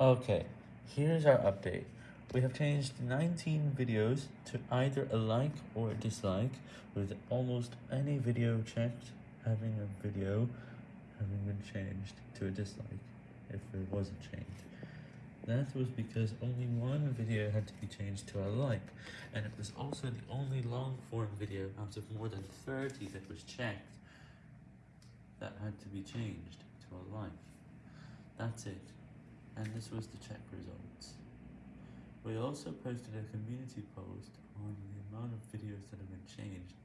Okay, here's our update. We have changed 19 videos to either a like or a dislike, with almost any video checked having a video having been changed to a dislike, if there was a change. That was because only one video had to be changed to a like, and it was also the only long-form video out of more than 30 that was checked that had to be changed to a like. That's it and this was the check results. We also posted a community post on the amount of videos that have been changed